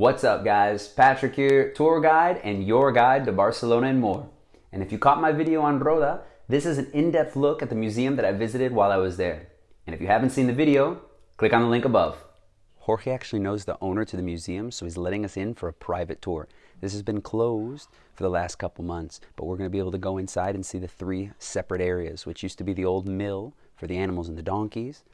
What's up, guys? Patrick here, tour guide and your guide to Barcelona and more. And if you caught my video on Roda, this is an in-depth look at the museum that I visited while I was there. And if you haven't seen the video, click on the link above. Jorge actually knows the owner to the museum, so he's letting us in for a private tour. This has been closed for the last couple months, but we're going to be able to go inside and see the three separate areas, which used to be the old mill for the animals and the donkeys,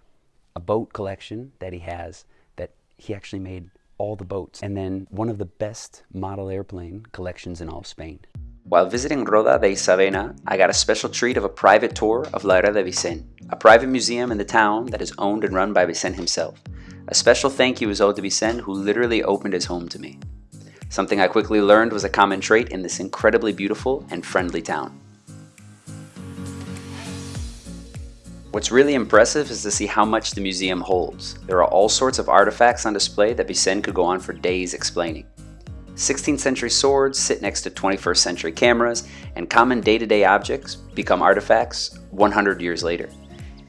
a boat collection that he has that he actually made all the boats, and then one of the best model airplane collections in all of Spain. While visiting Roda de Isabena, I got a special treat of a private tour of La Era de Vicent, a private museum in the town that is owned and run by Vicent himself. A special thank you is owed to Vicent, who literally opened his home to me. Something I quickly learned was a common trait in this incredibly beautiful and friendly town. What's really impressive is to see how much the museum holds. There are all sorts of artifacts on display that Vicent could go on for days explaining. 16th century swords sit next to 21st century cameras, and common day-to-day -day objects become artifacts 100 years later.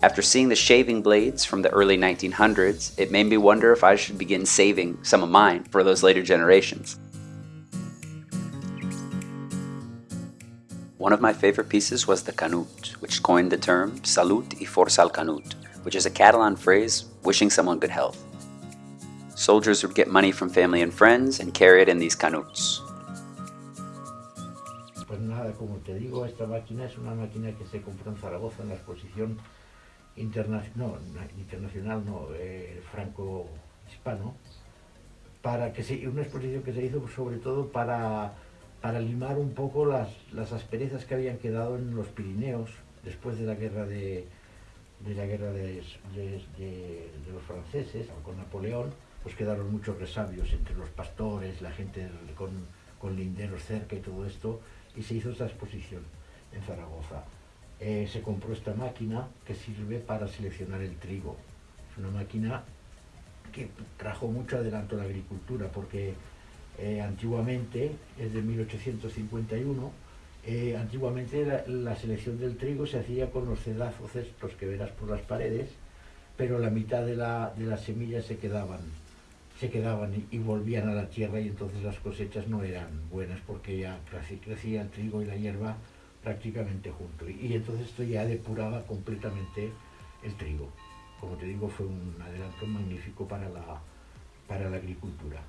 After seeing the shaving blades from the early 1900s, it made me wonder if I should begin saving some of mine for those later generations. One of my favorite pieces was the Canut, which coined the term Salut y Força al Canut, which is a Catalan phrase wishing someone good health. Soldiers would get money from family and friends and carry it in these canuts. Pues nada, como te digo, esta máquina es una máquina que se compró en Zaragoza en la exposición internacional, no, internacional no, eh, franco-hispano, para que se, una exposición que se hizo sobre todo para para limar un poco las, las asperezas que habían quedado en los Pirineos después de la guerra de, de la guerra de, de, los franceses con Napoleón, pues quedaron muchos resabios entre los pastores, la gente con, con linderos cerca y todo esto, y se hizo esta exposición en Zaragoza. Eh, se compró esta máquina que sirve para seleccionar el trigo. Es una máquina que trajo mucho adelanto a la agricultura porque eh, antiguamente, es de 1851, eh, antiguamente la, selección del trigo se hacía con los cedazos estos que verás por las paredes, pero la mitad de, la, de las semillas se quedaban, se quedaban y, volvían a la tierra y entonces las cosechas no eran buenas porque ya crecía el trigo y la hierba prácticamente junto. Y, y entonces esto ya depuraba completamente el trigo. Como te digo, fue un adelanto magnífico para la, para la agricultura.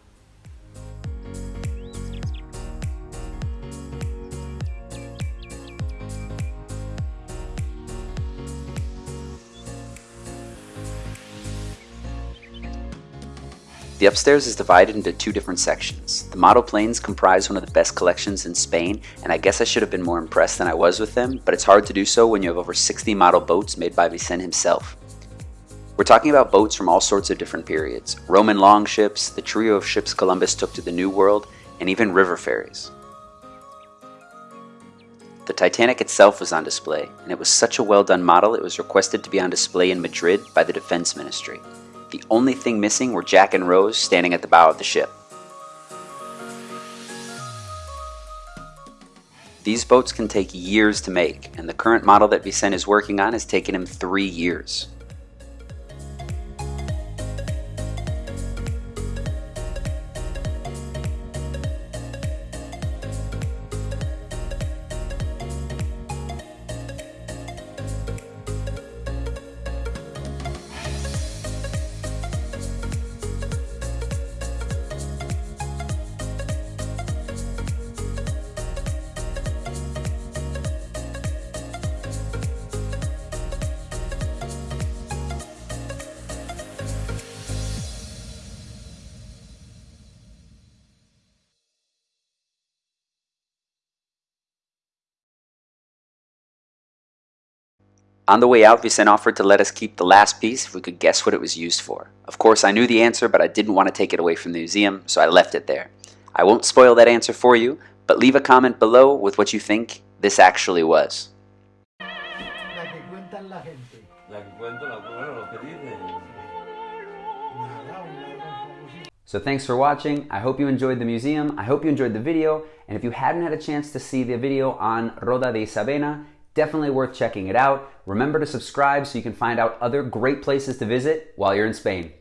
The upstairs is divided into two different sections. The model planes comprise one of the best collections in Spain, and I guess I should have been more impressed than I was with them, but it's hard to do so when you have over 60 model boats made by Vicent himself. We're talking about boats from all sorts of different periods, Roman longships, the trio of ships Columbus took to the New World, and even river ferries. The Titanic itself was on display, and it was such a well done model it was requested to be on display in Madrid by the Defense Ministry. The only thing missing were Jack and Rose standing at the bow of the ship. These boats can take years to make, and the current model that Vicent is working on has taken him three years. On the way out, Vicent offered to let us keep the last piece if we could guess what it was used for. Of course, I knew the answer, but I didn't want to take it away from the museum, so I left it there. I won't spoil that answer for you, but leave a comment below with what you think this actually was. So thanks for watching. I hope you enjoyed the museum. I hope you enjoyed the video. And if you hadn't had a chance to see the video on Roda de Isabena, Definitely worth checking it out. Remember to subscribe so you can find out other great places to visit while you're in Spain.